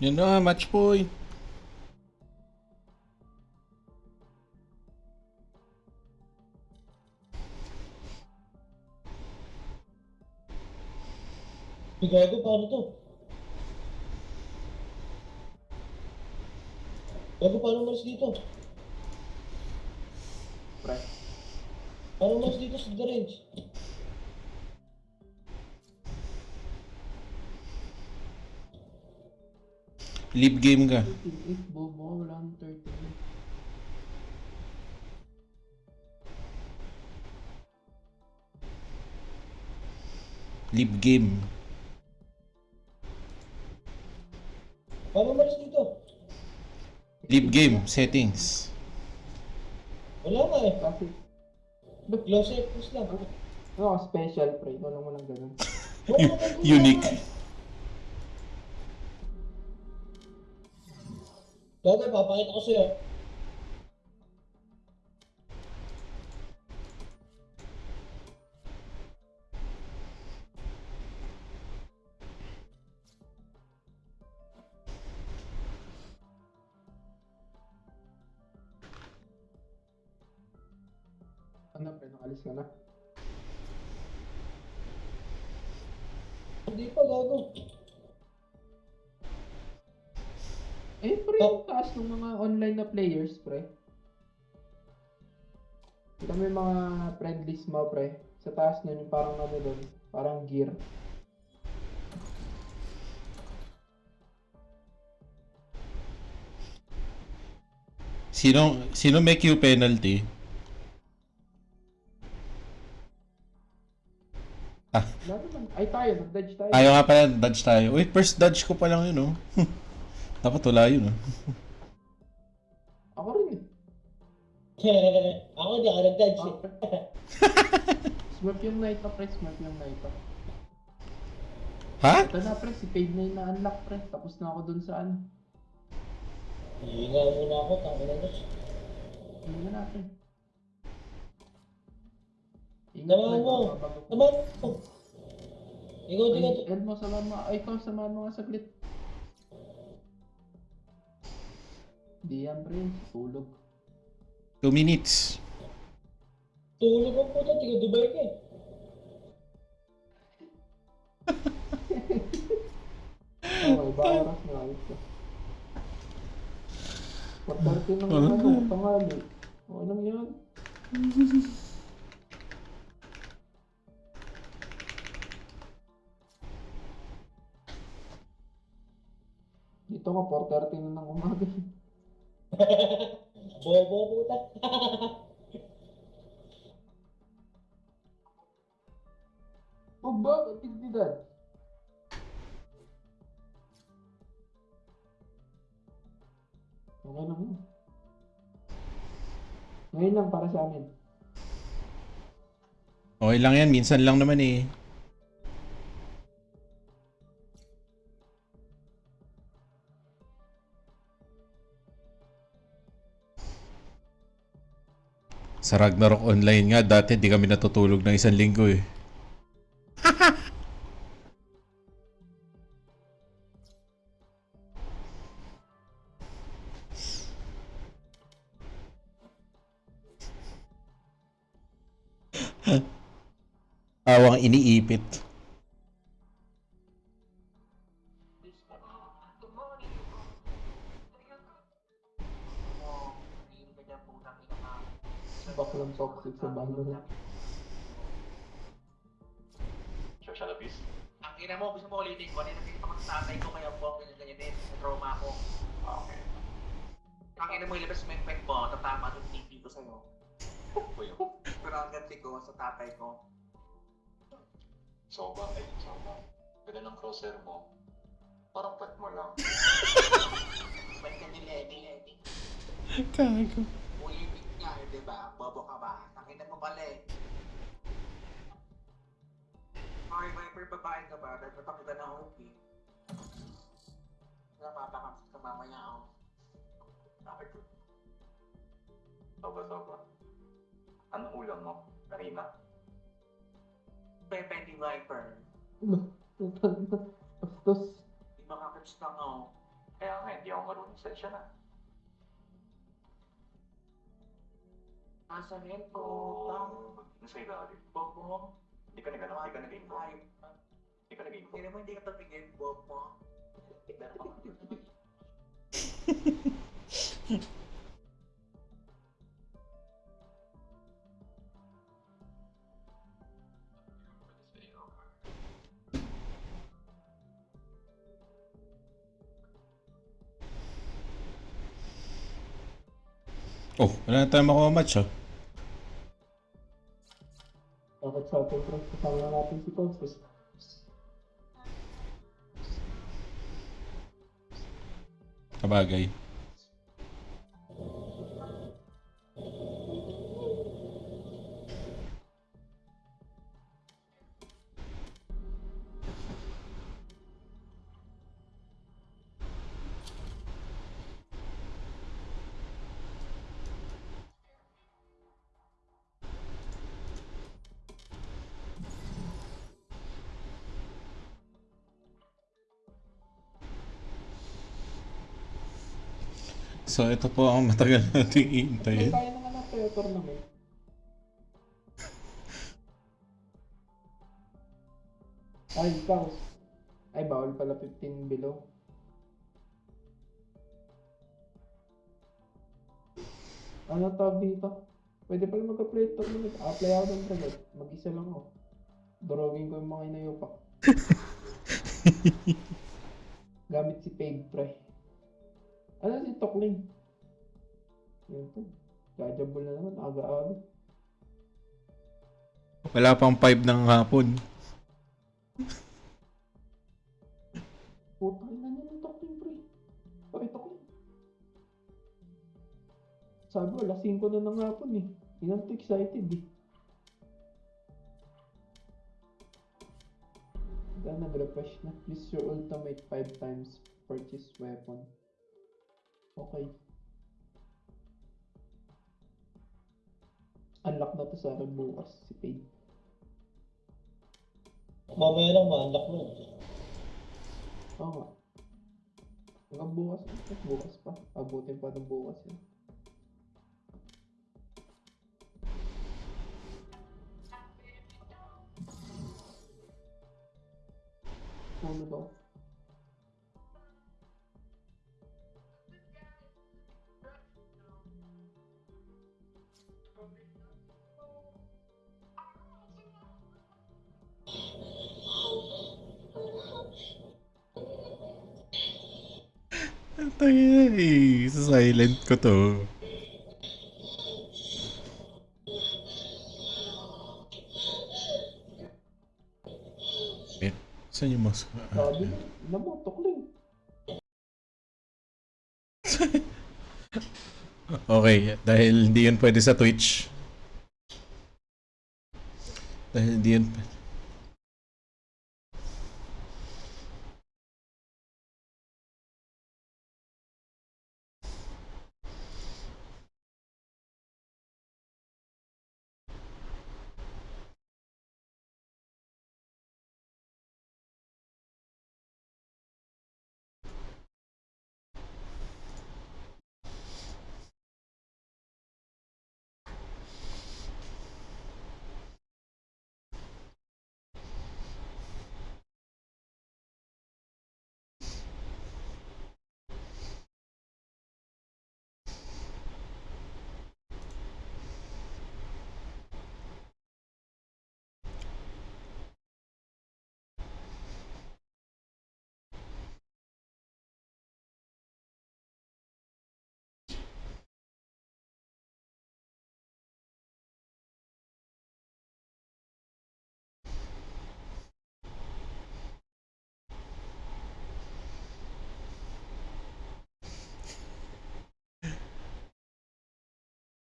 Yun na, match point. Ay, gago, paano to? Gago, paano umalis dito? Pre. Paano umalis dito sa the Leave game ka. 38, bobo wala nang 30. Leave game. Paano umalis dito? Leave game. Settings. Wala nga eh. Kasi, Close eh, push lang. ano ka special, pre? Lang mo lang ganun. Oo, nandun Unique. na. Gago, papakita ko sa'yo. Ano, players, pre. Kita yung mga friend list mo, pre. Sa taas nun, yung parang ano doon, parang gear. Sino, sino may Q penalty? Naman. Ay, tayo, nag-dodge tayo. Ayaw nga pala, dodge tayo. Uy, first dodge ko pa lang yun, oh. Dapat wala yun, oh. ako hindi ako nag-dodge eh. Smurf yung night na, pre. Smurf yung night. Ha? Ito na, pre. Si Fade na yung na-unlock, pre. Tapos na ako dun sa ano. Hihinga muna ako, tama na dodge. Hindi na natin. Pre. mo. Tama mo. Ikaw, di ka Ay, Elmo, sama mo. Ay, ikaw, sama mo nga saglit. Di yan, pre. Tulog. Two minutes. tulog ang puto, tiga Dubai ka eh. Okay, ba oras na ayos ka. Pagkarti ng Ano? tangali. Okay lang yan. Dito ko, 4.30 na ng umaga. Bobo puta. Oh, bakit tigdidan? Okay lang yun. Ngayon lang para sa amin. Okay lang yan, minsan lang naman eh. Sa Ragnarok Online nga, dati di kami natutulog ng isang linggo eh. Awang iniipit. Toxic sa Valorant. Social abuse? Ang ina mo, gusto mo ulitin ko, nakita ko sa tatay ko, kaya po ako ganyan din, sa trauma ko. Ah, okay. Ang ina mo, ilabas mo yung pet mo, tatama doon TV ko sa'yo. Po yun. Pero ang ganti ko sa tatay ko. So, bakit? So, ganda ng crosshair mo. Parang pet mo lang. Ba't ka niledi-ledi? Kago. Ulitin nga, eh, di ba? Bobo ka ba? Ang ina mo pala eh. Okay, Viper, babae ka ba? Dahil napakita na ako eh. Napapakam sa mamaya ako. Bakit? Soba, soba. Anong ulam mo? Karina? Pepe di Viper. Bastos. Di ba lang ako? Kaya nga, hindi ako marunong sa siya Nasa net ko, bang, nasa ilalim. bob mo. Hindi ka nag-ano, hindi ka nag-info. Hindi ka nag-info. Hindi naman hindi ka tumingin, bob mo. Tignan ako. Oh, wala na tayo makuha match ah. Bakit sa atin, pre? Kasama na natin si Consus. So ito po ang matagal nating iintayin. kaya naman ang tournament. Ay, ikaw. Ay, bawal pala 15 below. Ano tawag dito? Pwede pala mag-play tournament. A-apply ako ng dragon. Mag-isa lang ako. Drawing ko yung mga inayopa. Gamit si Paid Pre. Ano si Tokling? Yun po. Jajable na naman. Aga-aga. Wala pang 5 ng hapon. Putang na niya ng Tokling Pre. Pare Tokling. Sabi ko, alas 5 na ng hapon eh. Hindi na excited eh. Dahil nag-refresh na. Use your ultimate 5 times. Purchase weapon. Okay. Unlock na to sa akin bukas si Paige. Mamaya lang ma-unlock mo. Oo nga. Hanggang bukas. Bukas pa. Abutin pa ng bukas yun. Ano daw? Tangina eh. Sa silent ko to. Wait. Saan yung? Ah, Sabi na, namotok lang. Okay, dahil hindi yun pwede sa Twitch. Dahil hindi yun pwede.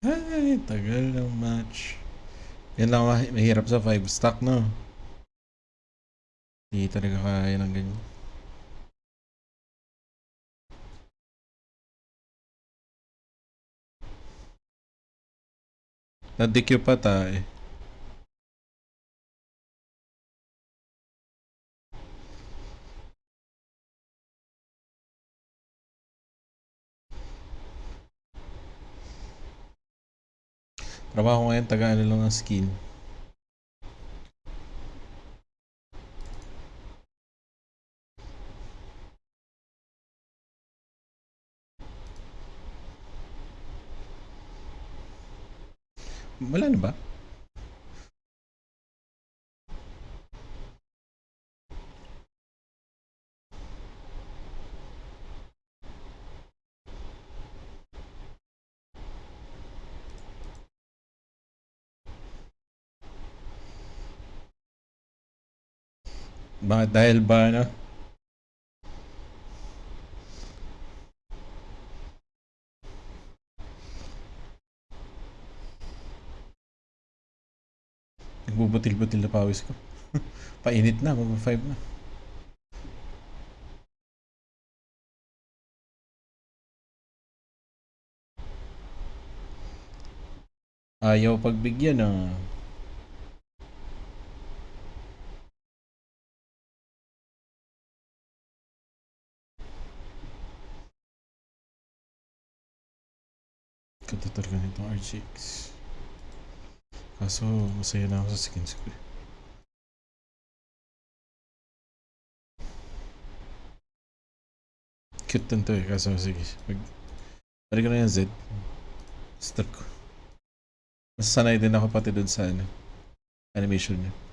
Ay, tagal ng match. Yan lang mahi- mahirap sa 5 stack, no? Hindi talaga kaya ng ganyan. Na-DQ pa tayo. Trabaho ngayon, taga ano lang ng skin. Wala na ba? Bakit dahil ba ano? Nagbubutil-butil na pawis ko. Painit na, mag 5 na. Ayaw pagbigyan ah. Katutor ganitong RGX. Kaso, masaya na ako sa skins ko. eh. Cute din to eh. Kaso, sige. Mag... Balik ko na yung Z. Start ko. Mas sanay din ako pati dun sa ano, animation niya.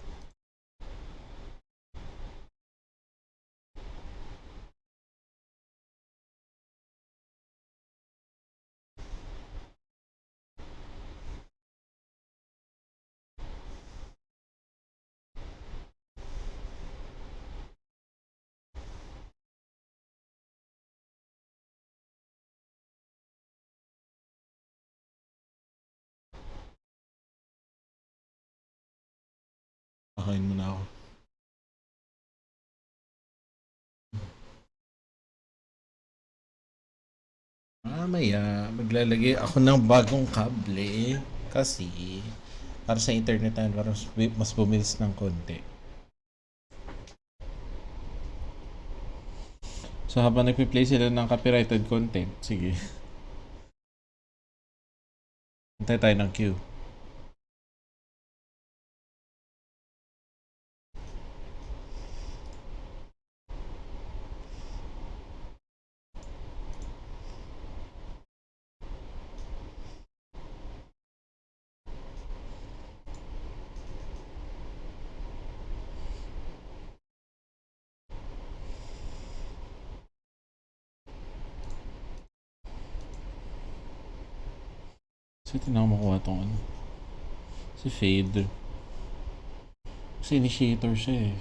Ako. Mamaya, maglalagay ako ng bagong kable. Kasi, para sa internet na para mas, mas bumilis ng konti. So habang nagpi-play sila ng copyrighted content, sige. Hintay tayo ng queue. Ako makuha tong ano. Si Fade. Kasi initiator siya eh.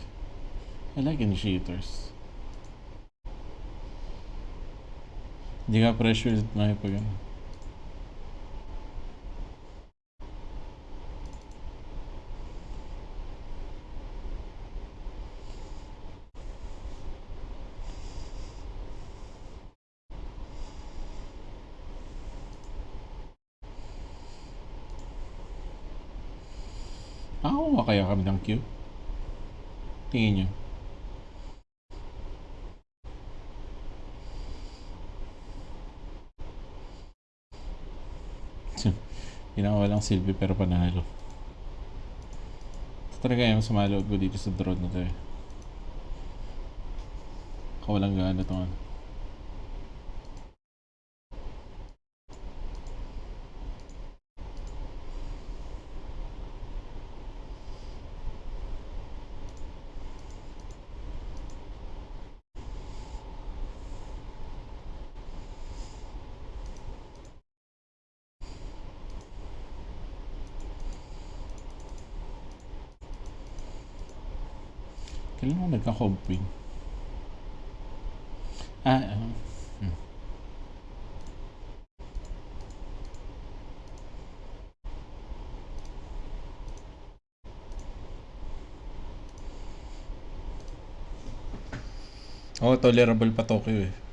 I like initiators. Hindi ka pressured na pag ano. Nakakuha kaya kami ng queue? Tingin nyo. Ginawa lang silbi pero panalo. Ito talaga yung sumaloob ko dito sa drone na to eh. Kawalang gana to ano. Nagka-comping? Ah, ah. hmm. Oo, tolerable pa Tokyo eh.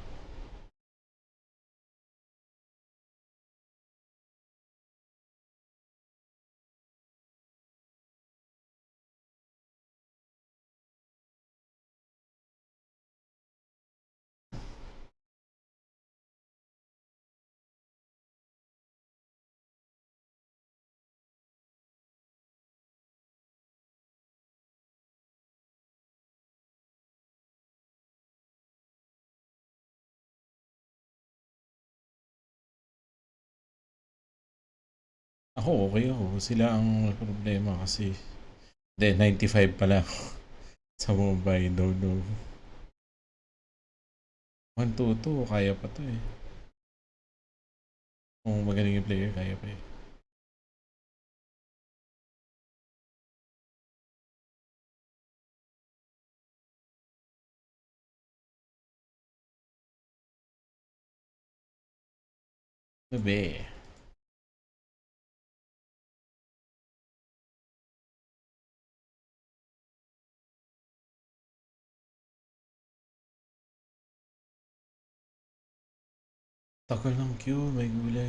Ako, okay ako. Sila ang problema kasi... Hindi, 95 pala ako. Sa mobile, no, no. 1, 2, 2, kaya pa to eh. Kung magaling yung player, kaya pa eh. Bebe. Takal ng queue, may gulay.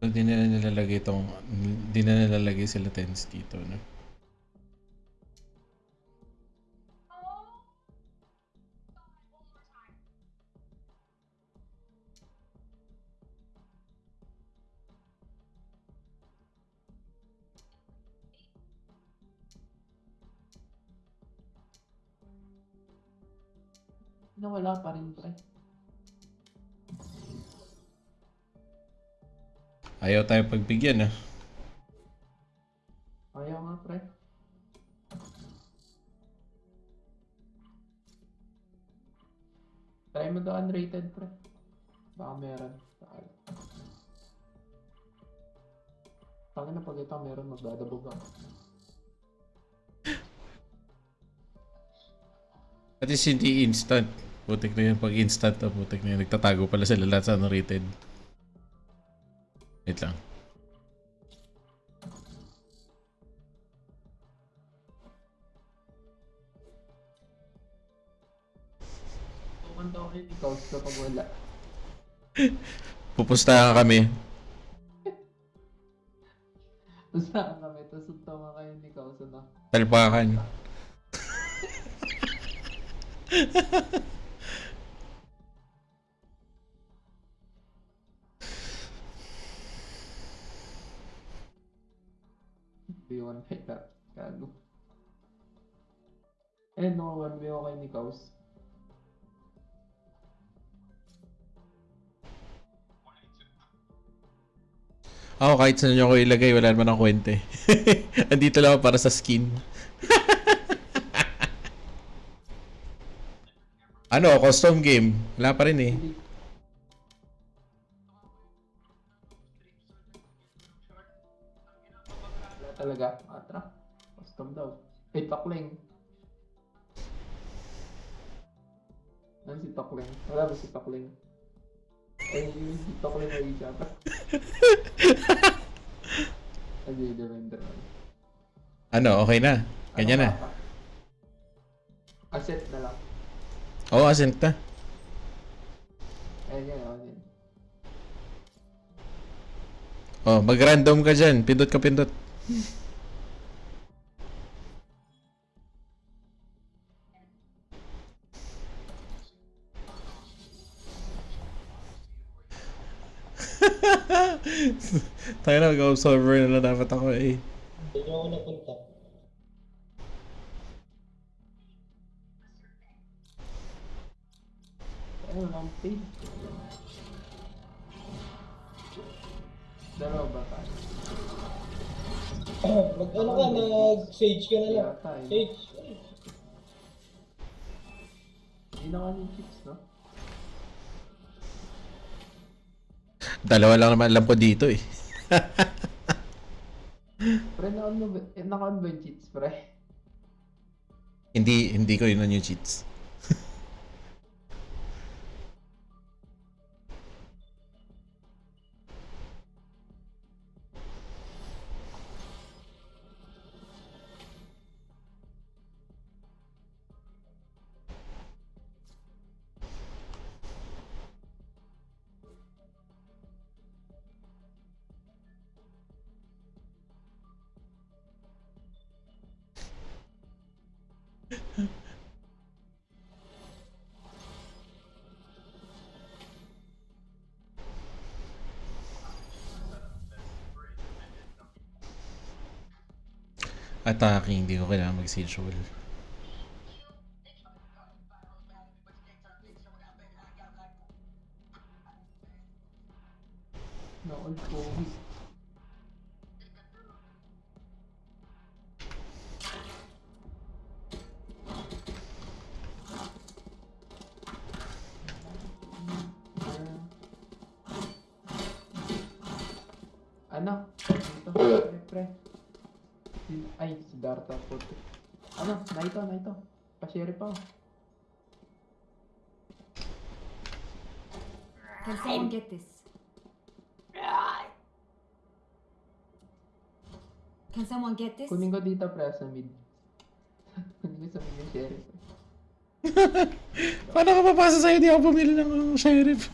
Hindi na nilalagay itong, hindi na nilalagay sila tents dito, no? Nawala pa rin, pre. Ayaw tayo pagbigyan, ah. Ayaw nga, pre. Try mo daw unrated, pre. Baka meron. Tangin na pag ito meron, magdadabog ako. At least hindi instant. Putik na yun. Pag instant, ah, putik na yun. Nagtatago pala sila lahat sa unrated. Wait lang. Nikaus kapag wala. Pupustahan kami. Basta kami, tapos suntawa kayo ni Kaus, ano? Talpakan. B1 kay ka. Kago. Eh, no, 1 ako kay ni Kaus. Ako kahit saan nyo ko ilagay, wala naman ang kwente. Andito lang ako para sa skin. ano, custom game. Wala pa rin eh. Talaga. Atra. Custom daw. Ay, Tokling. Ano si Tokling? Wala ba si Tokling? Ay, si Tokling ay siya pa. Ay, di, Devender. Ano, okay na. Ganyan na. Asset na lang. Oo, oh, ascent na. Ayun yan, ayun yan. Oh, mag-random ka dyan. Pindot ka pindot. Tayo na, mag-observer na lang dapat ako eh. Doon ako napunta. Ayun, paid. Dalawa ba tayo? Mag ano ka, nag-sage ka na lang. Sage. Hindi na yung chips, no? Dalawa lang naman alam ko dito eh. Pre, naka-on ba- eh, naka-on ba yung cheats, pre? Hindi, hindi ko yun yung cheats. Attacking, hindi ko kailangan mag-siege wall. Get this? Kunin ko dito, pre, sa mid. Kunin ko sa mid yung sheriff. Paano ka papasa sa'yo? Di ako pumili ng sheriff.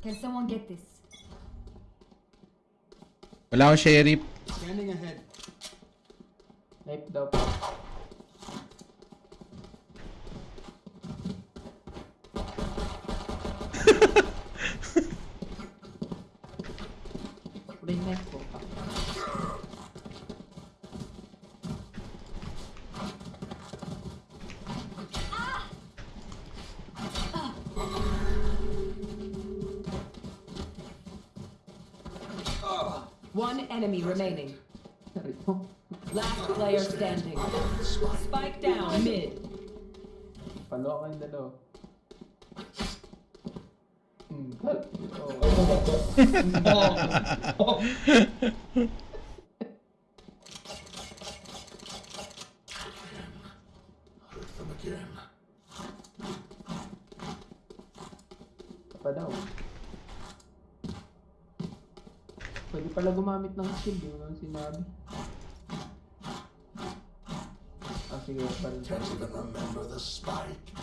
Can someone get this? Wala akong sheriff. Palo kayong dalawa. Hmm, kal. Oh. Pa daw. Pwede pala gumamit ng skill, di mo lang sinabi. Ah, sige, pa rin. Can't even remember the spike.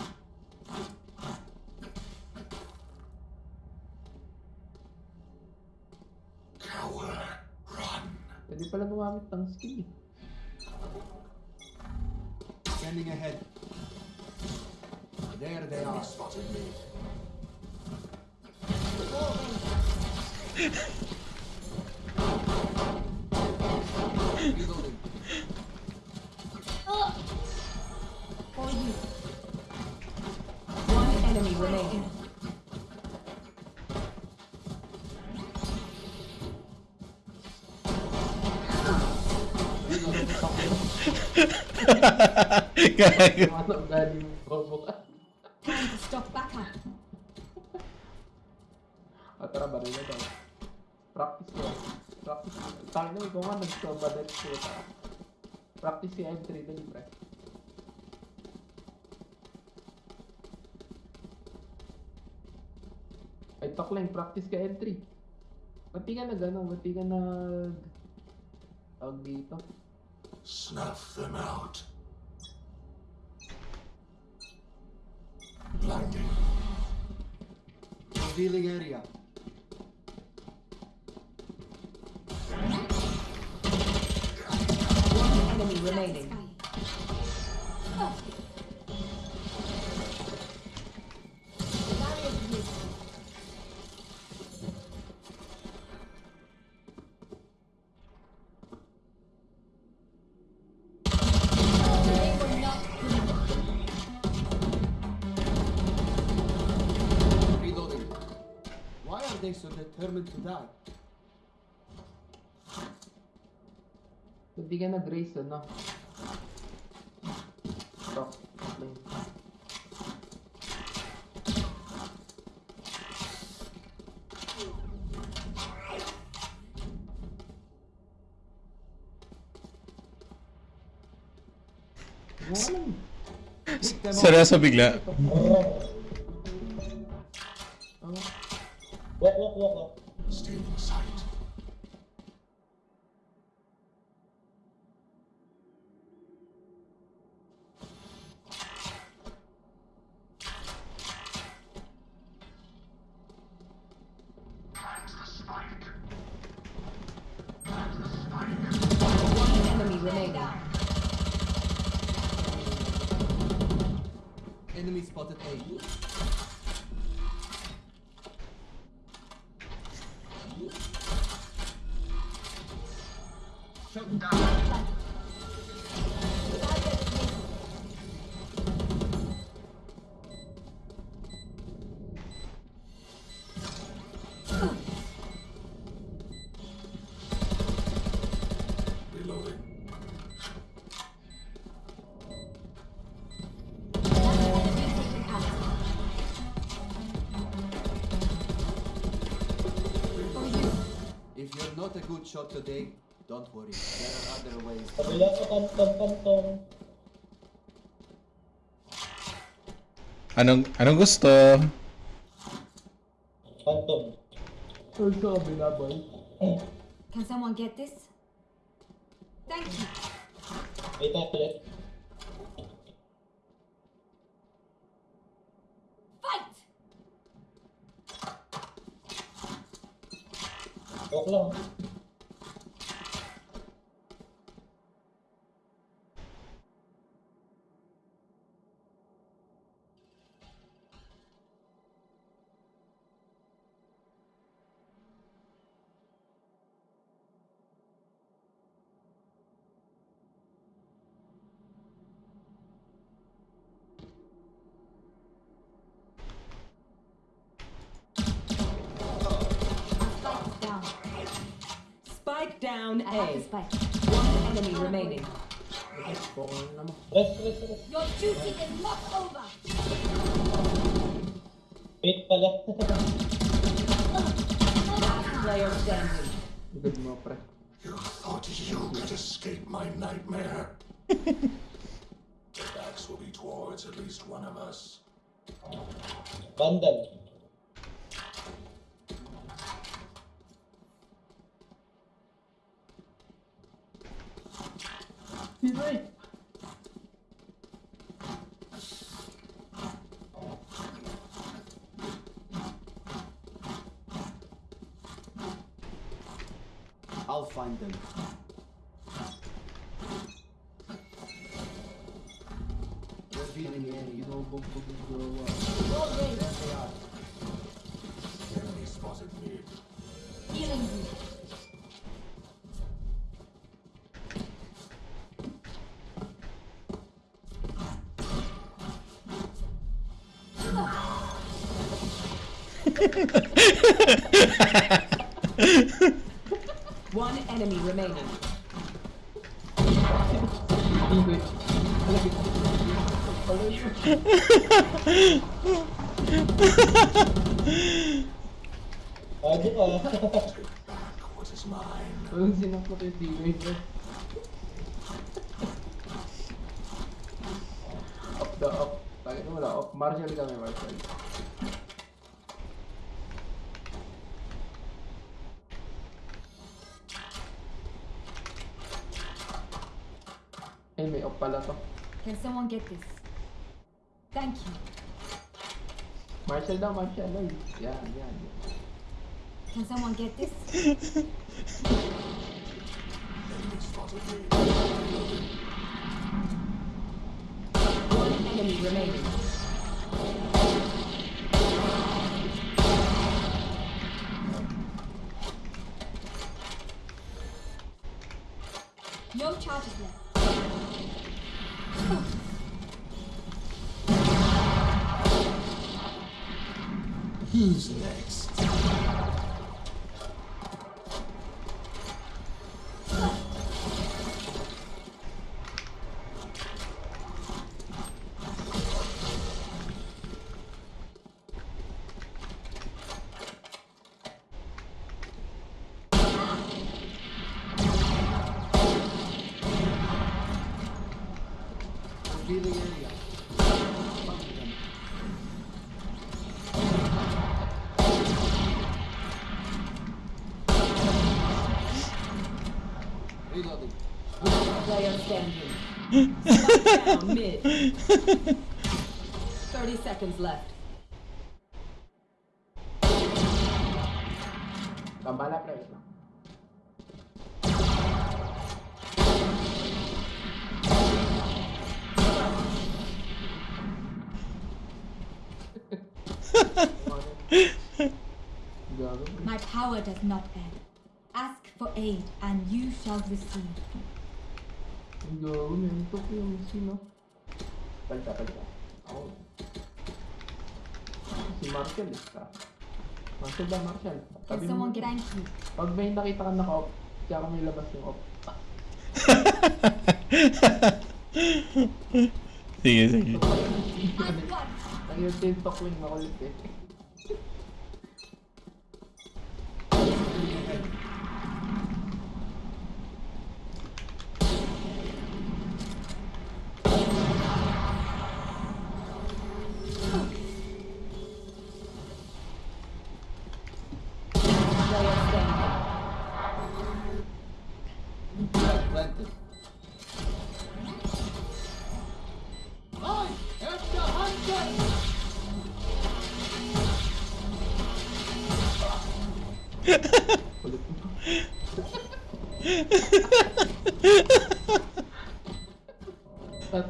Back up. Ah, tara, baril na tayo. Practice ko. Practice ko. Tayo na, ikaw nga nag-combat ko. Practice si M3 dali, pre. Ay, talk lang, practice ka M3. Ba't di ka nag, ano, ba't di ka nag... Tawag dito. Snuff them out. Blinding. Revealing area. One enemy remaining. Lang. Wala lang. Pick them up. Seryoso bigla. Shot today. Don't worry, there are other ways. Kabila ko, pantong, pantong. Anong, anong gusto? Pantong. Sir, sa kabila, boy. Can someone get this? Spike down I have the A. One enemy remaining. Your duty is not over. Wait pala. Player standing. Good mo, pre. You thought you could escape my nightmare? the backs will be towards at least one of us. Vandal. Sino eh? I'll find them. Feeling eh, inubugbog yung jowa. Enemy ハハハハ! Marshall daw, Marshall. Ay, yan, yan. yan. Can someone get this? mid. 30 seconds left. Kambala, pre. lang. My power does not end. Ask for aid, and you shall receive. Ang gago, mentok yung sino. Palta, palta. Ako. Si Marshall, eh. ka. Marshall ba, Marshall? Can Sabi mo, someone get thank you? pag may nakita ka naka-off, kaya kami labas yung off. Sige, sige. I've got Ang yung tintok wing makulit eh.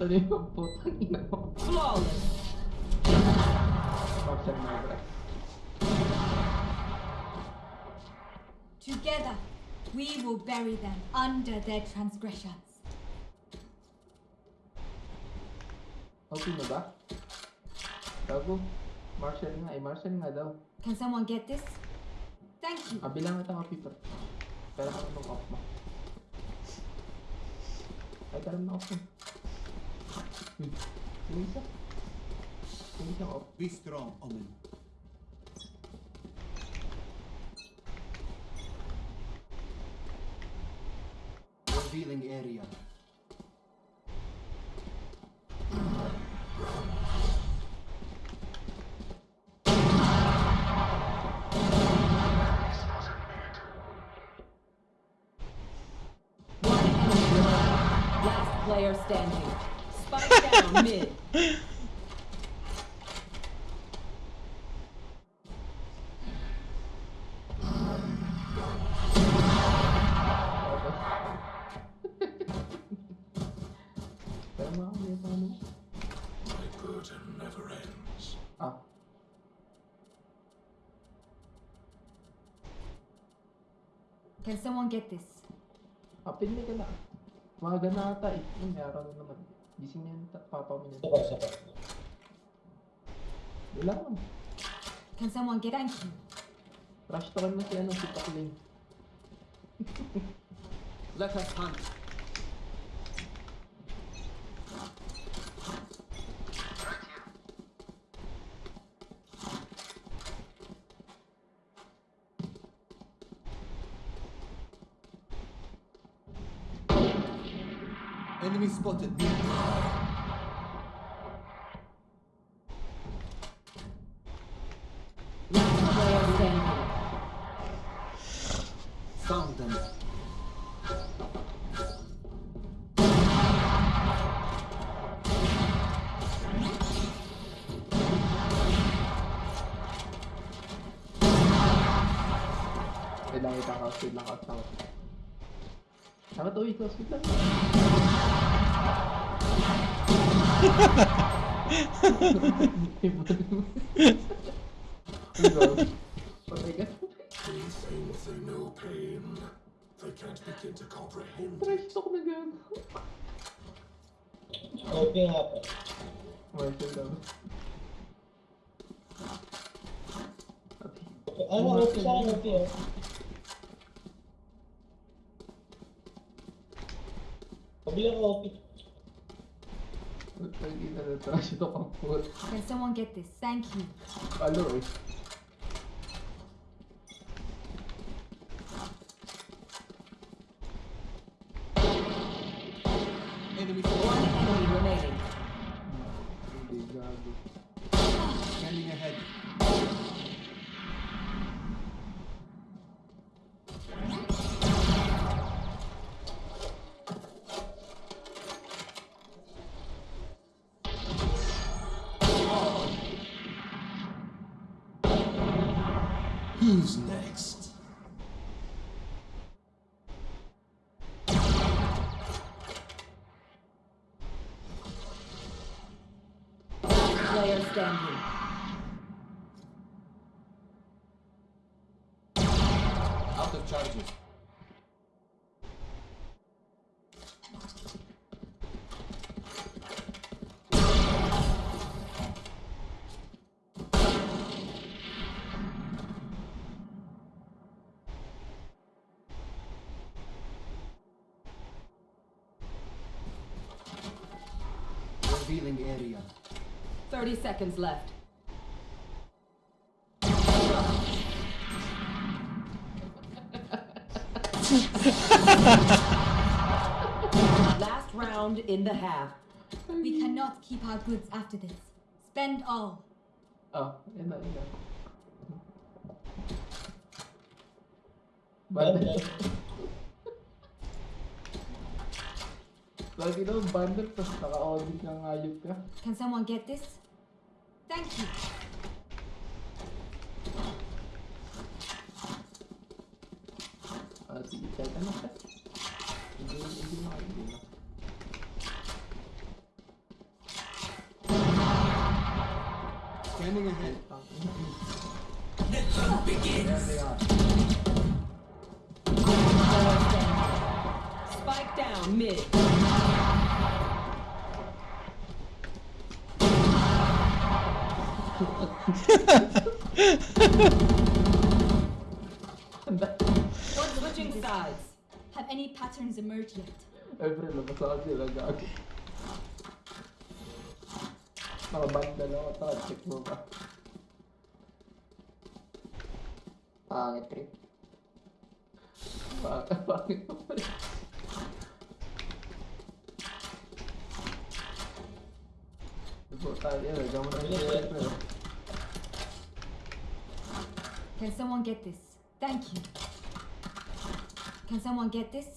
Tatanim ang putang ina mo. Flawless. Partial Magra. Together, we will bury them under their transgressions. Okay na ba? Gago. Marshall nga eh. Marshall nga daw. Can someone get this? Thank you. Ah, bilang kita copy pa. Pero ako nung off mo. Ay, karam na off mo. Be strong, Omen. Revealing area. Player standing. Spike down mid. Pero mga kami pa ano. My burden never ends. Ah. Can someone get this? Ah, pinili ka na. Mga na ata eh. Yung may araw na naman. Gising na yung papa mo niya. pa, isa pa. Wala lang. Can someone get you? Rush talk na si ano, si Pakling. Let us hunt. Enemy spotted. Last They can't begin to comprehend na gago. Copy nga po. Marshall daw. Ano, copy sa akin, copy oh. Kabila ko, copy. Can someone get this? Thank you. Palo eh. 30 seconds left. Last round in the half. We cannot keep our goods after this. Spend all. Yun na, yun na. Bundle. Lagi daw bundle, tapos naka-audit ng ayot ka. Can someone get this? Thank you. Switching sides. Have any patterns emerged yet? Ay, pre, labas ako sila gago. Nakabanda lang ako, taka, check mo ba? Pangit Can someone get this? Thank you. Can someone get this?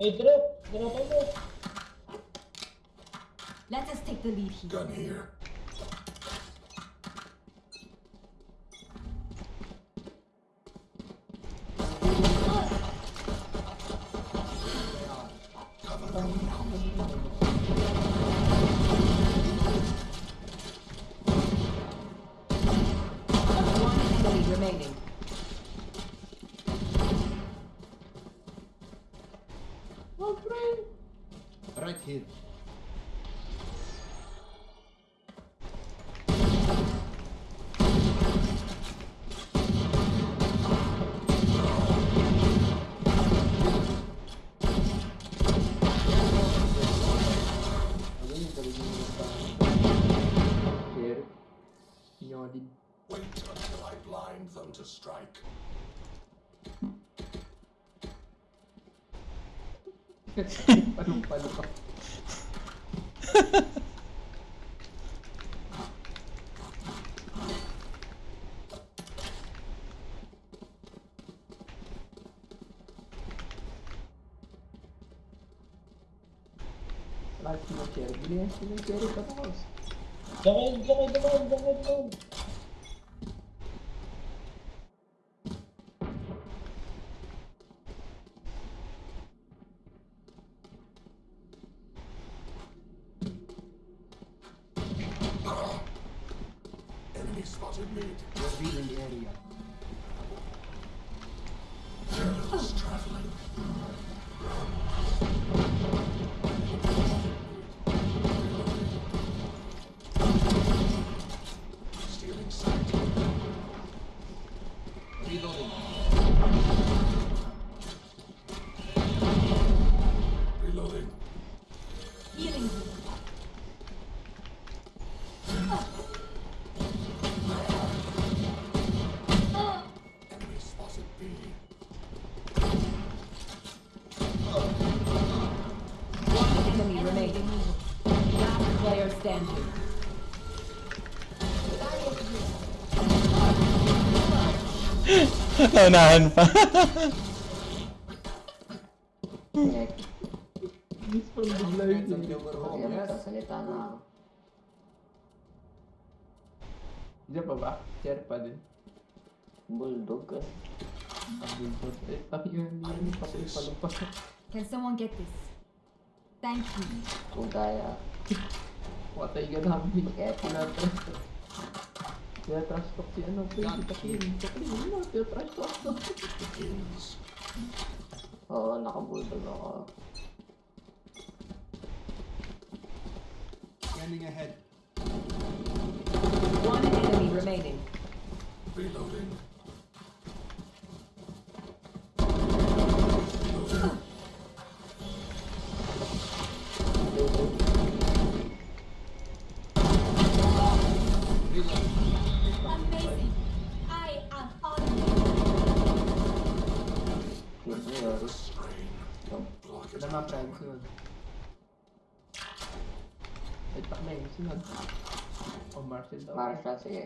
Hey, drop! Droppan mo! Let us take the lead here. Gun here. Palong-palo ka. Lahat sinashare. Bili yan sinashare pa ako. Diyan kayo, diyan kayo, dumaan, diyan kayo, dumaan. Enemy Naunahan pa. Miss from bigla yun. Hands up, you were home, yes? Salita na ako. Diyan pa ba? Share pa din. Bulldog ka. Ang bulbot. Eh, tayo yun. Hindi pa palo pa. Can someone get this? Thank you. Kung kaya. Patay ka namin. Kaya Tinatrash talk. Tinatrash talk si ano. Pre, si Taklin. Taklin, ano? Tinatrash talk. Begins. Oo, nakabulldog ako. Scanning ahead. One enemy remaining. Reloading. Yun yun. The strain. Block it Wala nga, out. friend. Sunod. Ay, Taklin. Sunod. O, Marcel daw. Marshall, sige.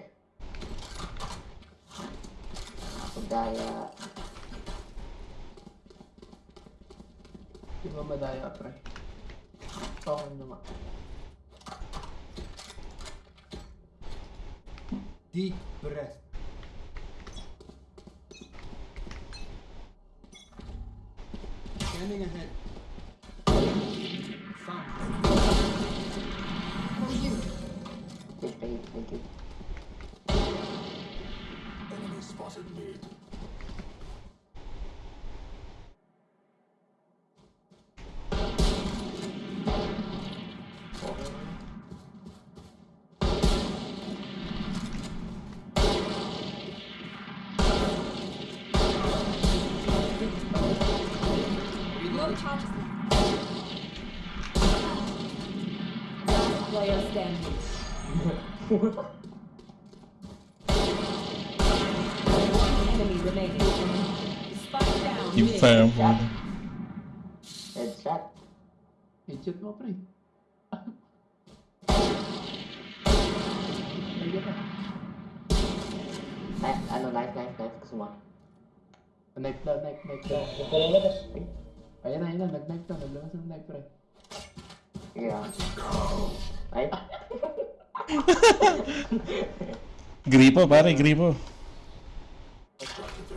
Kung kaya. Di ba madaya, pre? Okay naman. Deep breath. Scanning ahead. Found. For you. Enemy spotted mid. Last player standing. One enemy remaining. Spike down. Yung mid. fire mo. Headshot. Headshot mo, pre. Ayun na. Ay, ano, knife, knife, knife. Gusto mo? Knife na, knife, knife na. Huwag ka lalabas. Ayun na, ayun na. Nag-knife na. Naglabas ng knife, pre. Sige ah. Ay, Gripo, pare, gripo.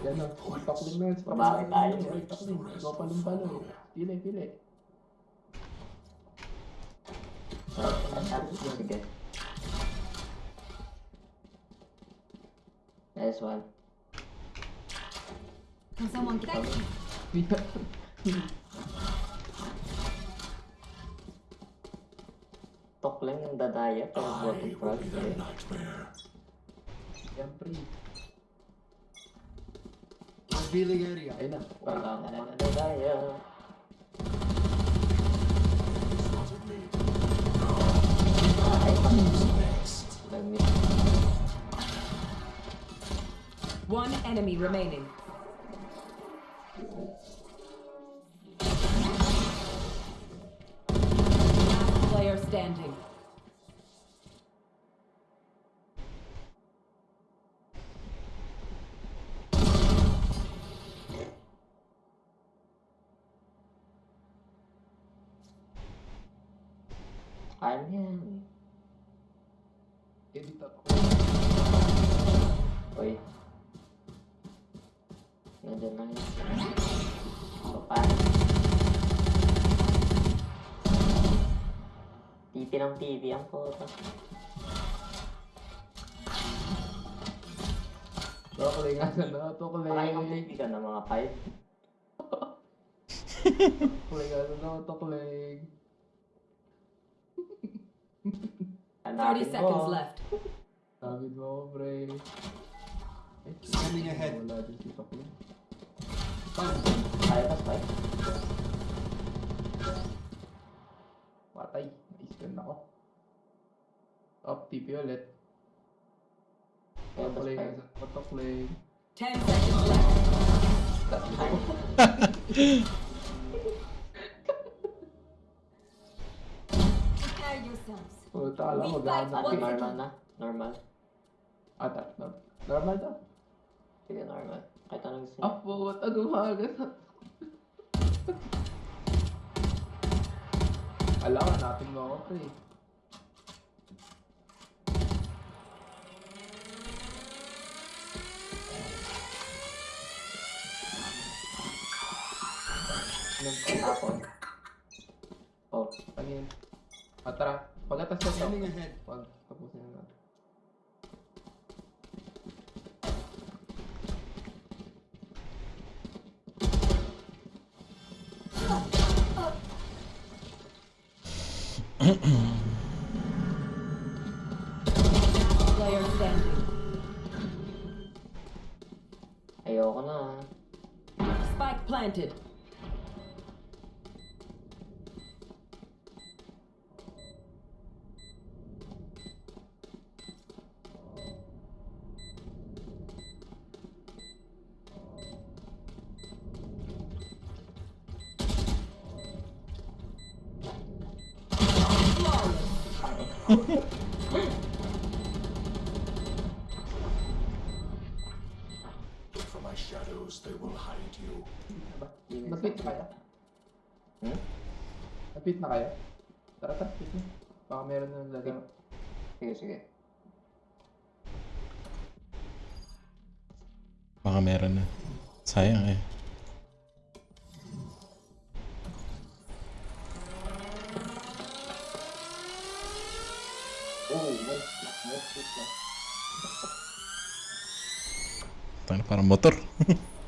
Yan o. Takling na yun. Tayo. Pa. Pili, pili. Nice one. Can someone thank you? Tok lang yung dadaya, pero I bottom will front. be their nightmare. Yan, pre. Revealing area. Ayun na. Wala naman dadaya. Spotted mid. Nag-miss. One enemy remaining. Player standing. Kaya mo yan. Edit ako. Uy. Nandiyan lang yun. Papa. TV ng TV ang photo. Tukling nga na. Tukling. Pakain ng TV ka na mga 5. Tukling nga na. Tukling. 30 Hanapin seconds left. Sabi mo pre. Ay, Scanning ahead. Wala din si Tukling. Kaya pas 5. Na-scan ako. Up, TP ulit. Kaya pas Tukling nga 5. sa Tukling. 10 seconds left. Prepare yourselves. Puta, alam mo, gano'n. One normal na. Normal. Ata, normal. Normal to. Sige, normal. Kahit anong gusto Ah, puta, gumaga ka, natin mo ako, pre. Tapon. Oh, Ano yun? Ah, tara. Pagkatas ko Scanning ahead. Pag tapusin na natin. Player standing. ayoko na. Spike planted. Napit na kaya? Tara, tara. Pit na. Baka meron na lalaro. Sige, sige. Baka meron na. Sayang eh. Wait lang. Tangina, parang motor.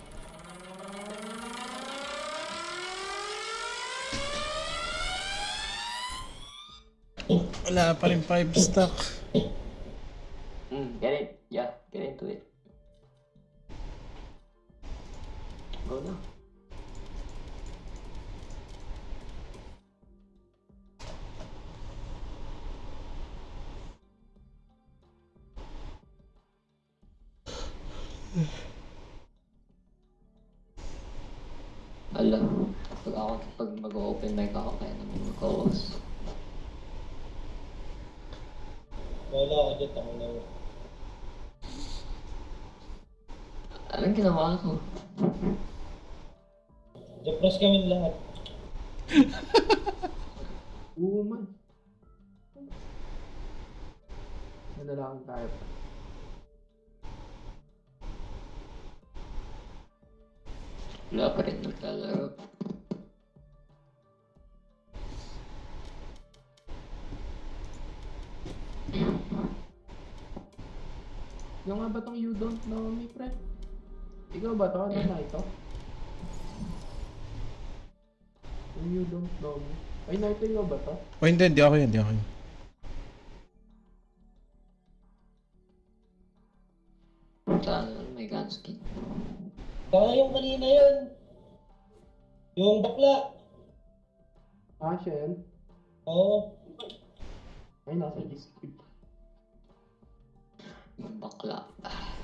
Wala pa rin 5 stock. Ginawa ko? Depress kami lahat. Oo man. Ano lang tayo. Wala pa rin naglalaro. Yung nga ba tong you don't know ba to? Ano na ito? You don't know me. Ay, naito ikaw ba to? O hindi, hindi ako yun, hindi ako yun. Saan may gunskin? Baka yung kanina yun. Yung bakla. Ah, siya yan? Oo. Ay, nasa Discord. Yung bakla. Wala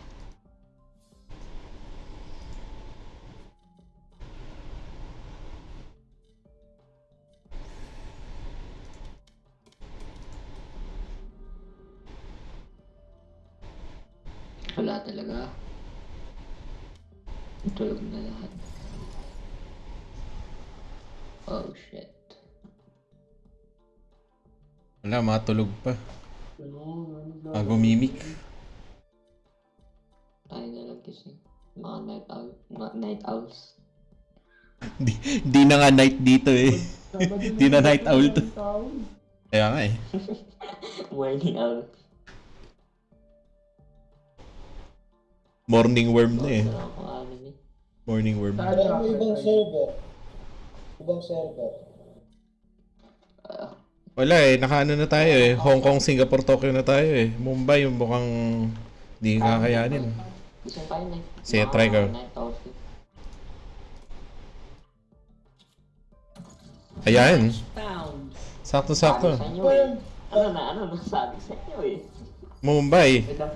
talaga. Tulog na lahat. Oh shit. Wala, matulog pa. Bago mimic. Tayo na lang kasi. Mga night owl. Mga night owls. Di, di na nga night dito eh. Di na night owl to. Kaya nga eh. Morning owl. Morning worm na eh. Anime. Morning worm. Pero ka, may ibang server. Ibang server. Ah, Wala eh, nakaano na tayo eh. Hong Kong, Singapore, Tokyo na tayo eh. Mumbai, yung mukhang di kakayanin. Na. Sige, try eh. Ayan, sakto-sakto. Eh. Ano na, ano na sabi sa inyo eh. Mumbai. Wait lang,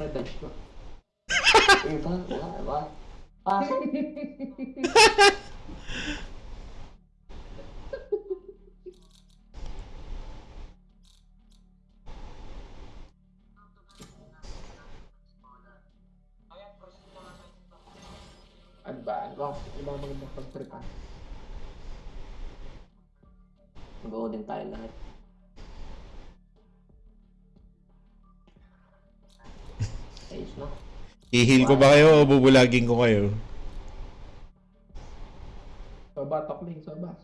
Ano ba? Ano ba? Ano ba magandang pag-prepare? Go din tayo lahat. Ayos na. Ihil ko ba kayo o bubulagin ko kayo? Soba, tokling, soba.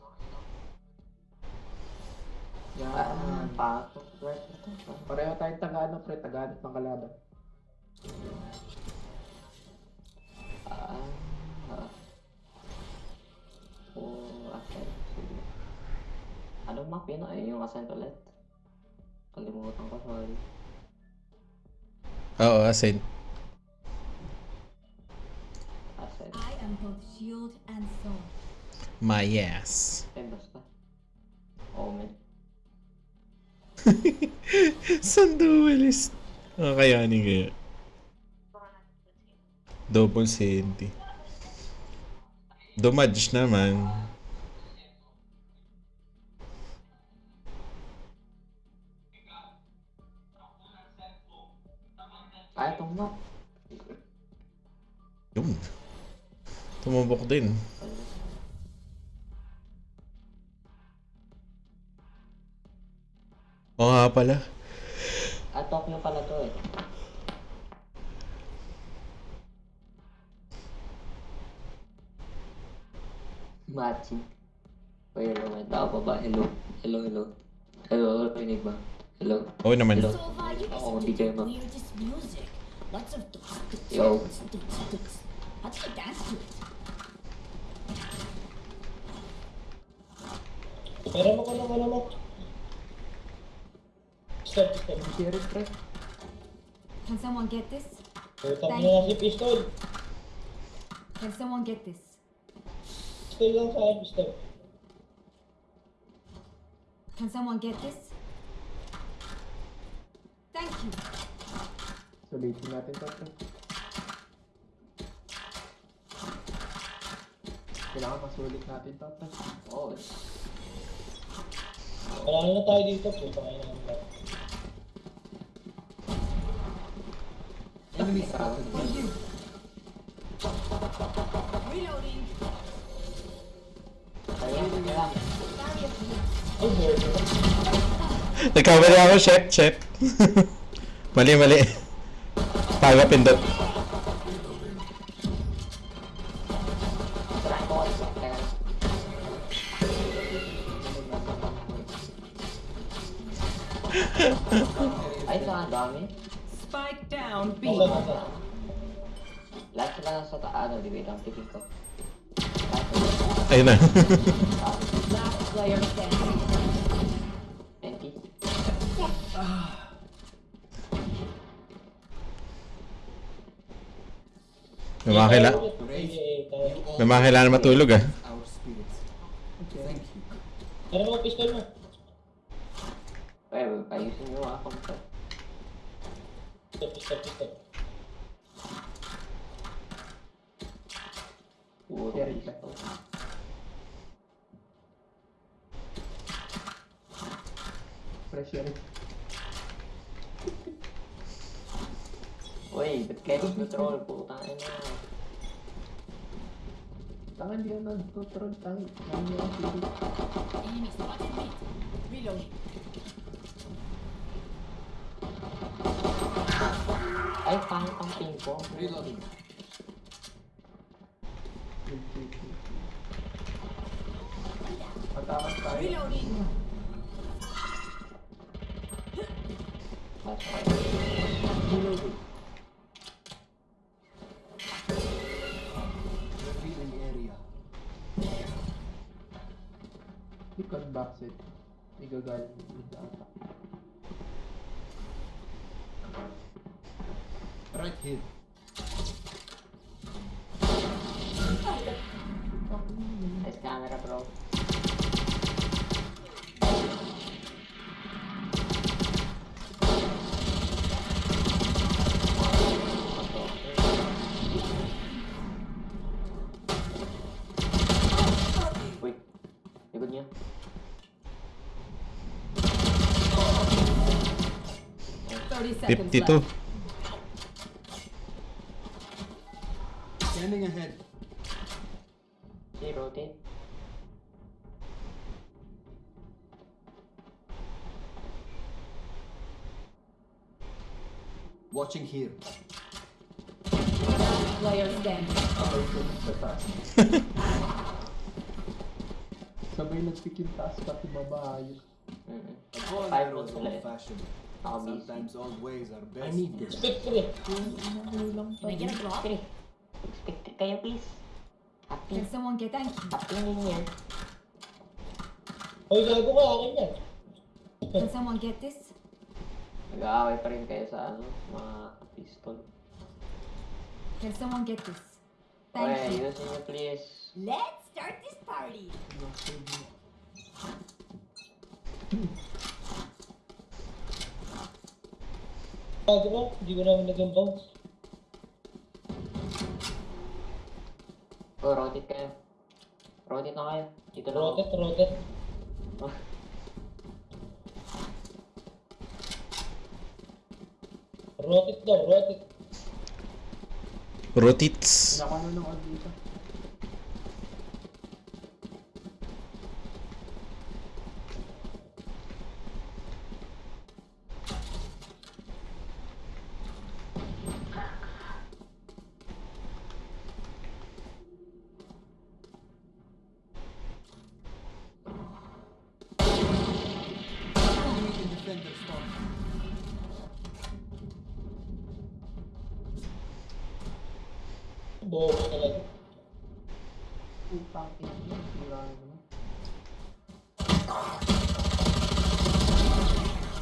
Yan. Pasok. Right. Pareho tayong taga-ano, pre, taga-ano ng kalaban. Ah, ah. Oh, ascent. Sige. Anong map yun? Ay, yung ascent ulit. Kalimutan ko, sorry. Oo, ascent. Ascent. I am both shield and sword. My ass. Eh, basta. Omen. Saan duelist? Ah, kayanin kaya. Double senti. Dumadge naman. Ah, itong map. Yun. Tumubok din. Oo nga pala. Ah, Tokyo pala to eh. Matching. O hello, may tao pa ba? Hello. Hello, hello. Hello, rinig ba? Hello? Oo naman. Hello? To music. Lots of tuks, tuks, Yo. How do you dance to it? Pero mo ko ng ano mo. Stop, stop. Share it, pre. Can someone get this? Mo na si pistol. Can someone get this? Pistol lang sa akin, pistol. Can someone get this? Thank you. Sulitin natin to, pre. Kailangan masulit natin to, pre. Wala na tayo dito. Puta kayo namin lahat. Enemy spotted. Reloading. Nagkamali ako, chef, chef. mali, mali. Paga pindot. Titig ko. Ayun na. Last player standing. 20. May mga, kaila tayo. may mga kailangan matulog ah. Ano mo pistol mo? Ay, ayusin nyo ah, kompa. Pistol, pistol, pistol. Puro Share it, pistol. Pre, share it. Uy, ba't kayo control? Putang ina. Tangan di ako nag-control tayo. Nami ako sulit. Enemy spotted me. Reloading. Ay, pangit ang ping pong. Reloading. Matakas tayo. Reloading. Okay. Revealing area. Likod backset. May gagaling yung ata. Seconds 52. left. Scanning ahead. Si rotate. Watching here. Player standing. Sabay nagpikin taas pati baba ayos. Mm-mm. Avoid Five minutes left. Old fashioned. Nakabisi. Sometimes old ways are best. I Stick, stick. Can I get a drop? Sige. Expected kayo, please. Happy. Can someone get thank you? Happy din yan. Hoy, gago ka, akin yan. Can someone get this? Nag-aaway pa rin kayo sa ano, mga pistol. Can someone get this? Okay, you. ayusin niyo please. Let's start this party. Gago ka, hindi ko naman naging bounce. Oh, rotate kayo. Rotate na kayo. Dito lang ako. Rotate, rotate. Oh. Rotate daw, rotate. Rotits. Nakano ng ano dito.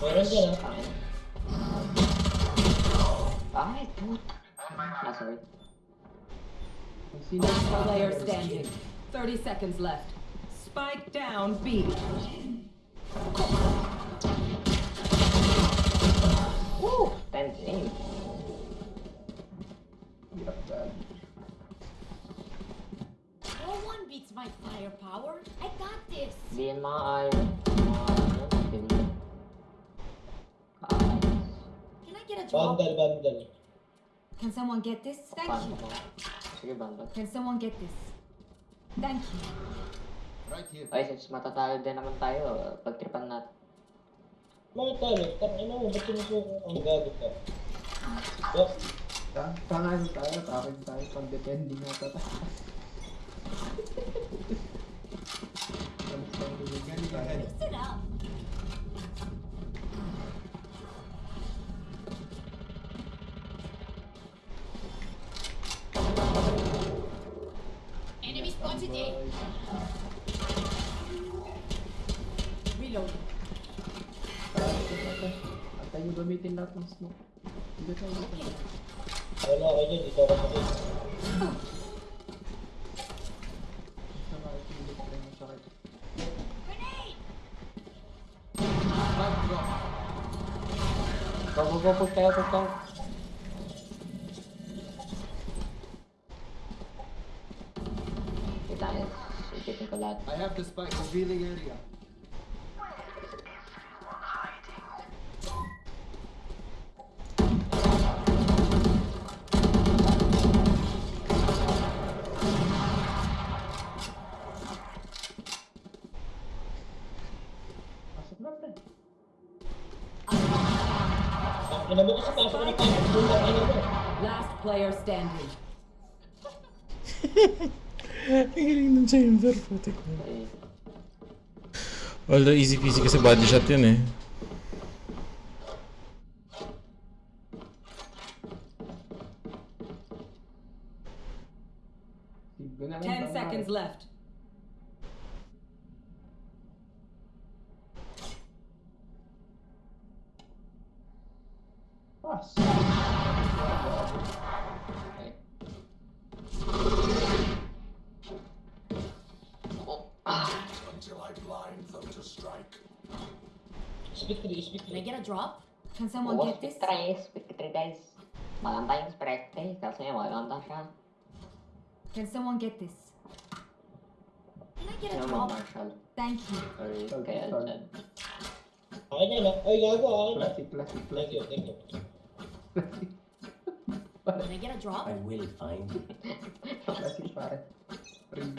Meron dyan ah. Tangin. Ay, puta. Ah, sorry. Player standing. 30 seconds left. Spike down B. Woo! 10 aim. Hirap gag. No one beats my firepower. I got this. Hindi yan mga iron. Mga ano, hindi. Ah, Can I get a drop? Bundle, bundle. Can someone get this? Thank paano you. ko? Can someone get this? Thank you. Right here. Ay, since matatalo din naman tayo, pagtripan natin. Mga talo, tangin mo, ba't sinusuko ang gago ka? Oh, Ta- Tanga ano tayo, takin tayo, pang depending nga ta tayo. Alis tayo ulit Getting tayo. ahead. Mix it up. Enemy spotted A. Reloading. At tayo gamitin lahat ng smoke. Hindi tayo dito. wala ka dyan, dito ako sakit. Sa mga pilit tayo ng sakit. Grenade! Spike drop. Go, go, go, push tayo, push tayo. Kita niya, sikitin ko lahat. I have the spike revealing area. Last player standing. Ang galing ng chamber, putik mo. Although easy peasy kasi body shot yun eh. 10 seconds left. Pas. ay. Until I blind them to strike. Speak 3, speak Can I 3. get a drop? Can someone Oo, get this? speed try, speed try guys. Maganda yung sprite eh, kasi maganda siya. Can someone get this? Can I get a Sino drop? mag-marshal? Thank you. Or Sol, kaya sol. dyan. Akin yan ah. Ay, gago, akin yan. Classic, classic, Thank classic. you, thank you. Can I get a drop? will find you. Classic pare. Ring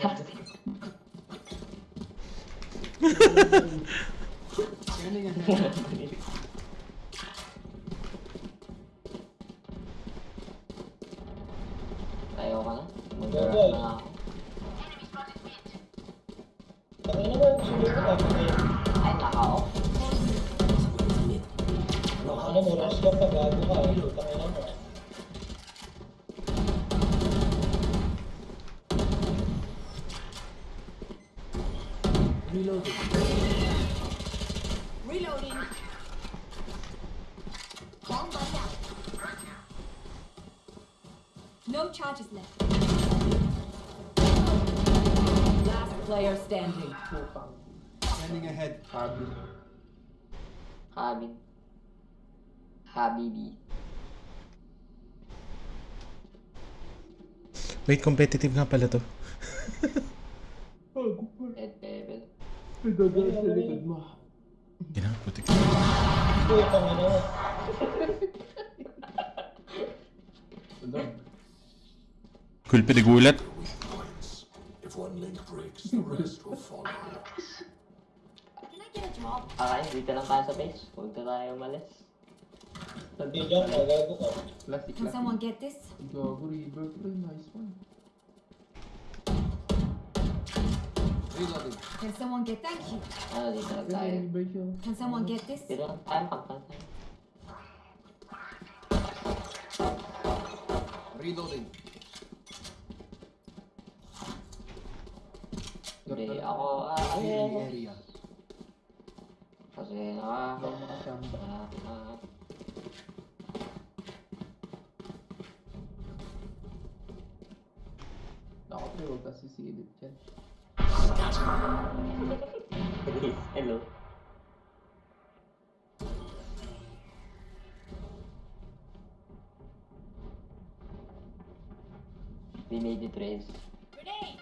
Scanning ahead. Tayo ka na. Go, Mag-grab go. na Ano mo, rush ka pa, gago ka. Tangin mo. Reloading. Reloading. Bomb out. No charges left. Last player standing. Putang. Scanning ahead. Sabi. Habib. Habibi. Wait, competitive nga pala to. Bago pa. Ed level. May dadaan sa likod mo. Gina, putik. Mo. Sunod. Cool points. If one link breaks, the rest will follow. Can I get a drop? Okay, dito lang tayo sa base. Huwag na tayo umalis. Hindi dyan ka, gago ka. Classic, Can someone classic. get this? Gago, river pre. Nice one. Reloading. Can someone get thank you? Ano, dito na tayo. Yung version. Can someone get this? Dito lang tayo, pagkan tayo. Reloading. Hindi, ako, ah, Clearing ayun. area. Kasi, ah, ka sisilip dyan. Hello. We made it, Reyes. Grenade!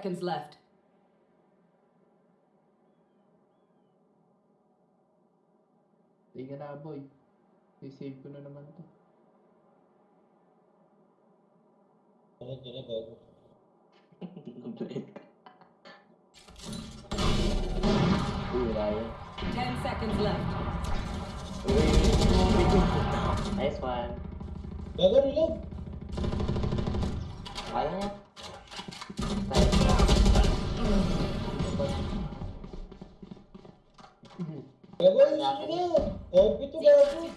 Seconds left. Tingnan na boy. I-save ko na naman to. Ano dyan na gago? Complete ka. Uy, wala yun. 10 seconds left. Nice one. Gago reload. Kala niya. Nice. Gago nyo na. Copy to gago.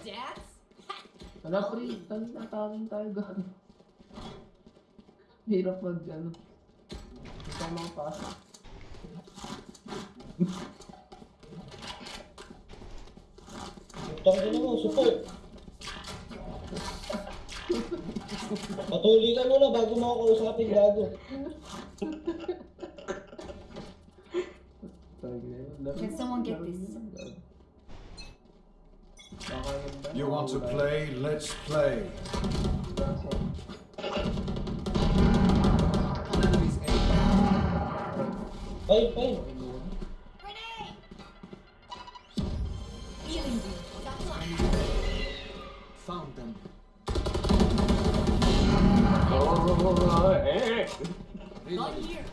Wala pre, tanong na tawin tayo gano'n. Hirap mag ano. Ito ang pasok. Putang ina mo, support. Patuloy ka muna bago mo ako kausapin gago. want to play, let's play. Hey. Found them. Oh, hey. Not here.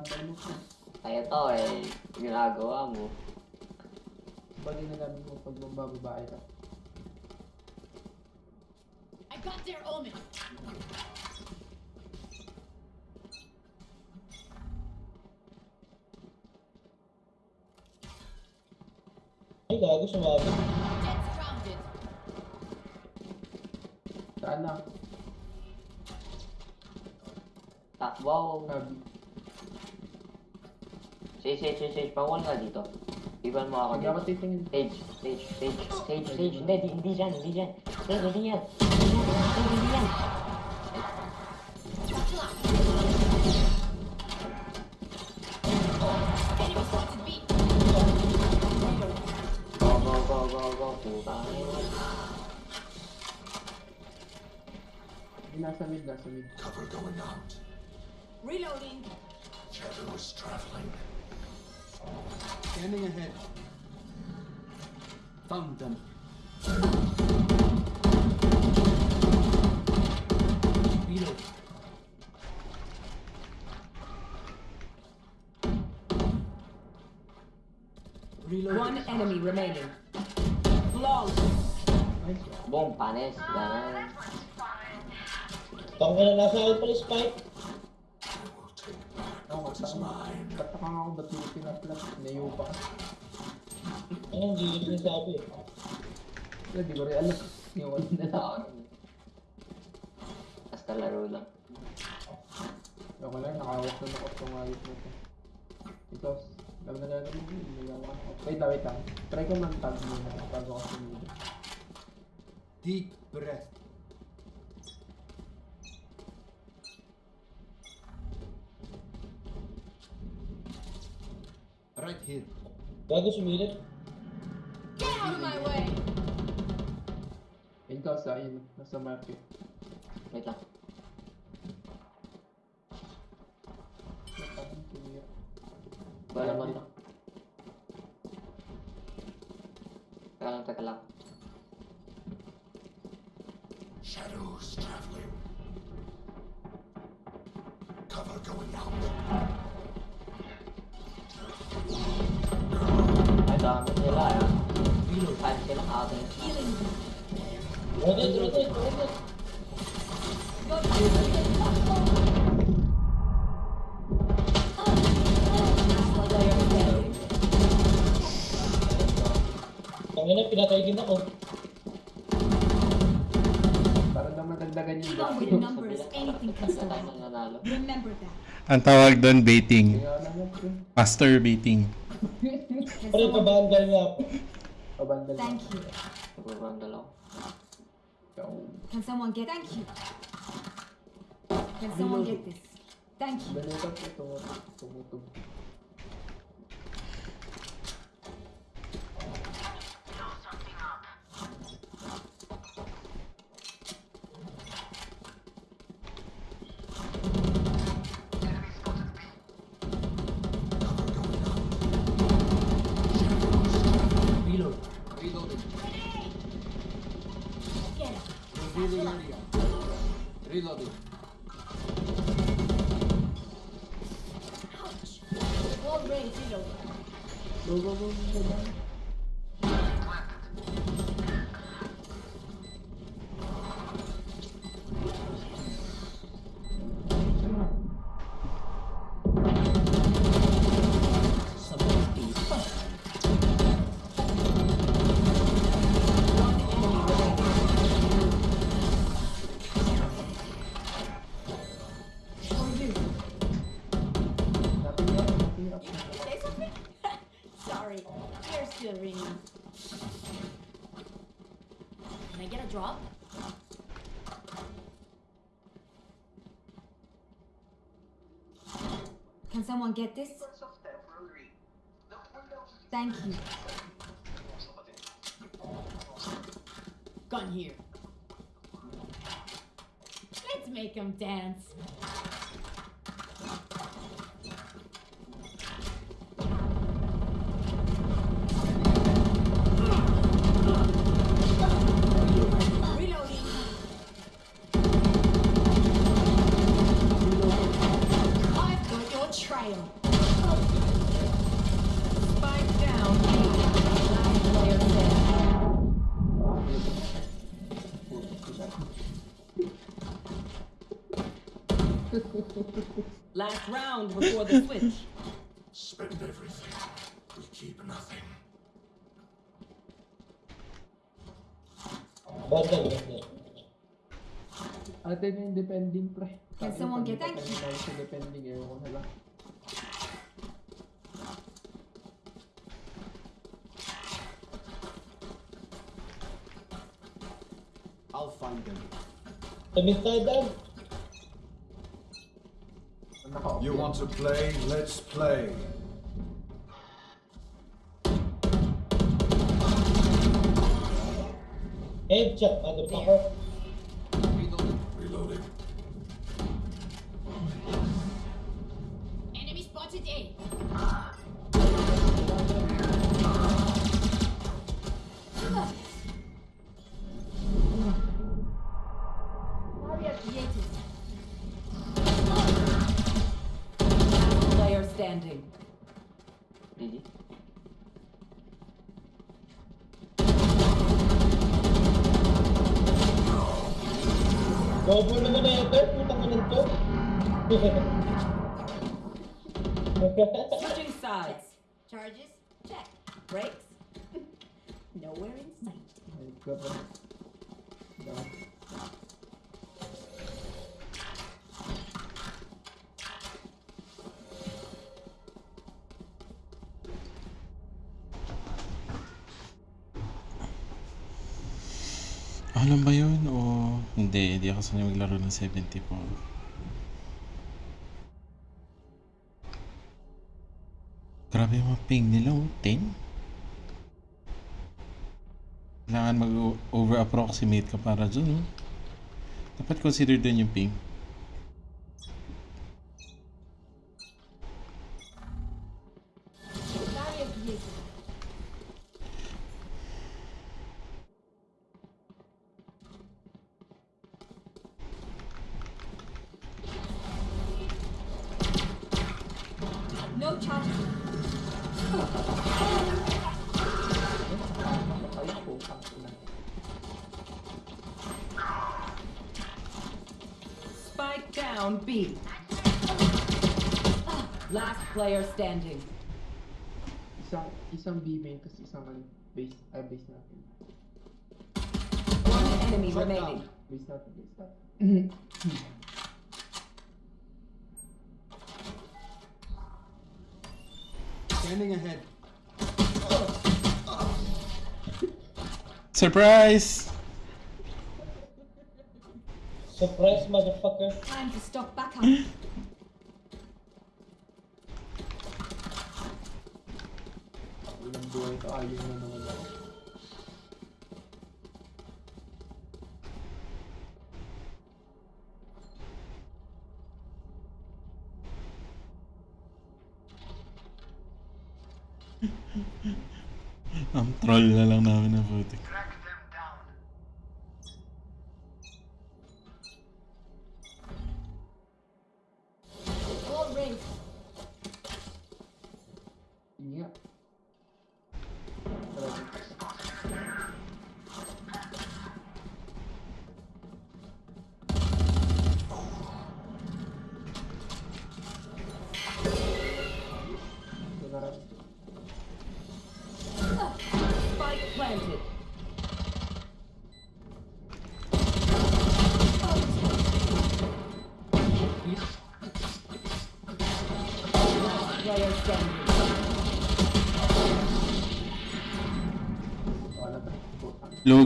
Abandon mo ko. Kaya to eh, ginagawa mo. Bagay na namin mo pag mambababae ka. I got their omen. Ay gago grounded. Saan na? Takbo. Sabi. Sage, sage, sage, sage. Pawal ka dito. Iban mo ako Hindi ako dito. titingin. Sage, sage, sage, sage, sage. Hindi, di, hindi dyan, hindi dyan. Sage, hindi yan. Hindi yan, sage, hindi yan. Go, go, go, go, go. Puta. Nasa mid, nasa mid. Cover going out. Reloading. Shadows traveling. Scanning ahead. Found them. Reload. Reload. One enemy remaining. Boom, panis. Ganun. Tangin na nasa akin pala spike. I will take back Ako, what is mine. Tataka nga ako ba't yung pinaplas? Nayo pa. Ano, hindi ko sinasabi. Wala, di ko rin alam. Yung ano na lang. Oo. Basta laro lang. Ako lang, nakawak na ako sa ayos mo to. Ikaw, alam na lang naman yun. Nagawa ako. Wait lang, wait lang. Try ko man tag muna bago ako sumunod. Deep breath. Right here. Bago sumilip. Get out of my way! Ikaw sa ayun, nasa market. Wait lang. Parang tumira. Wala mo to. Teka lang, teka lang. Shadows traveling. Cover going out. Dami nila ah. Five sila atin. Healing. Rotate, rotate, rotate. Go to the Player standing. Tangin na, pinatay din ako. Para daw madagdagan yung Even with numbers, anything can survive. Remember that. Ang tawag doon baiting. Kaya naman ko. Master baiting. Can Pero someone... pabandal nga ako. Pabandal. Thank you. Nagbabandal ako. Ikaw. Can someone get... Thank you. Can someone get this? Thank you. Reloading. Wall reload. Go, go, go, go, go. Someone get this? Thank you. Gun here. Let's make them dance. Round before the switch. Spend everything. We keep nothing. Bandal, bandal. Atin yung depending pre. Can someone get- thank you. Depending, ewan ko na lang. I'll find them. Tabing tayo daan. Naka-off You want to play? Let's play. Headshot, motherfucker. Reloading. Reloading. Enemy spotted A. Ah. Switching sides. Charges? Check. Brakes? Nowhere in sight. Pa. Dami. Alam ba yun? O hindi, hindi ako sanay maglaro ng 74. Grabe yung mga ping nila, oh. 10? Kailangan mag-over-approximate ka para dun, oh. Dapat consider dun yung ping. Spike down B. Last player standing. Isang, isang B-main, tapos isang ano, base, ay base natin. One enemy Shut remaining. Base natin, base natin. Standing ahead. Surprise! Surprise, motherfucker. Time to stock back up. Ilang buhay to, ayun na naman ako. Ang troll na lang namin ng putik.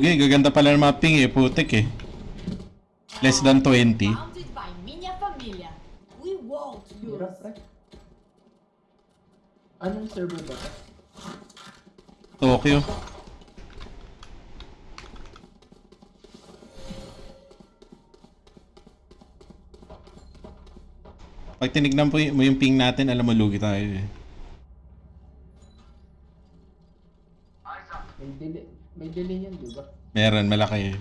Lugi, gaganda pala ng mga ping eh, putik eh. Less than 20. Founded by Minya Familia. We won't Hirap, lose. pre. Anong server ba to? Tokyo. Pag tinignan po mo yung ping natin, alam mo lugi tayo eh. May delay, may delay yan, di ba? Meron, malaki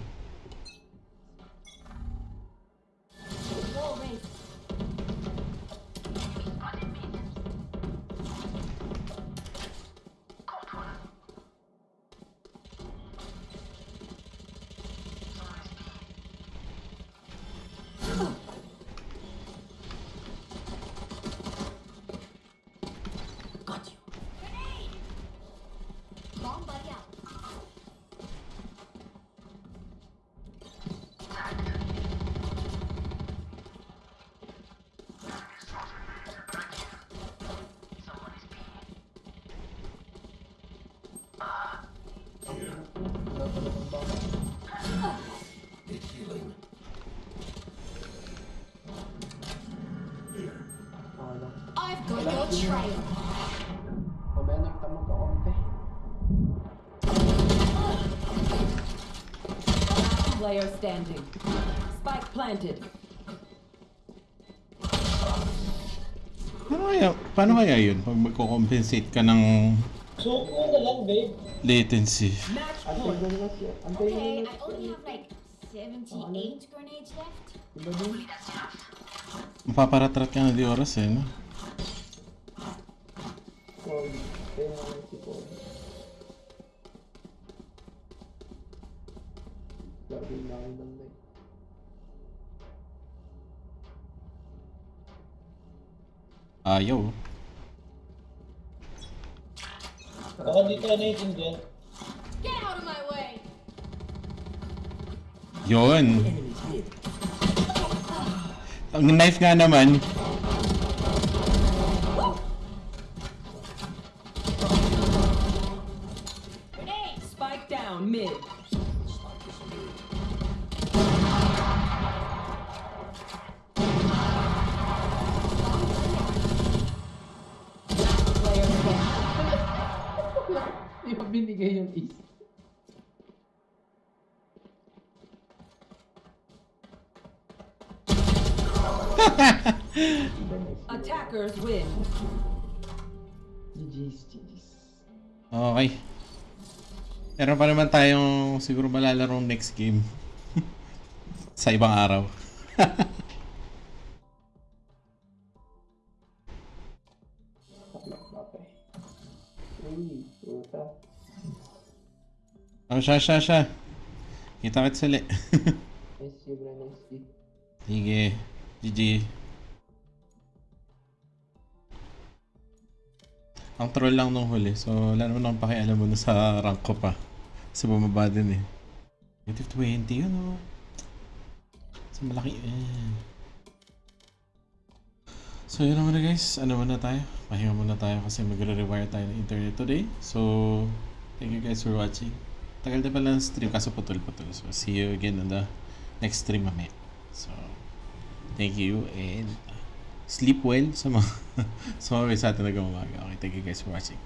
player standing. Spike planted. Paano kaya, paano kaya yun pag magko-compensate ka ng Suko na lang, babe. latency? Okay, I only have like 78 grenades left. Diba dun? Mapaparatrat ka na di oras eh, no? Kaya si. Darbeyi narinden de. Ayaw. Baka dito ano yung dyan. Get out of my way! Yun. Ang knife nga naman. Spike down mid. Binigay yung is? Attackers win. GG's, GG's. Okay. Meron pa naman tayong siguro malalarong next game. Sa ibang araw. Nice you, bro. Nice you. Sige. GG. Ang troll lang nung huli. So, wala naman akong pakialam mo sa rank ko pa. Kasi bumaba din eh. Negative 20 yun oh. Sa malaki eh. So, yun naman na guys. Ano muna tayo? Pahinga muna tayo kasi magre-rewire tayo ng internet today. So, thank you guys for watching. Tagal din pala ng stream kaso putol-putol. So, see you again on the next stream mamaya. So, thank you and sleep well sa mga sa mga sa atin nag-umaga. Okay, thank you guys for watching.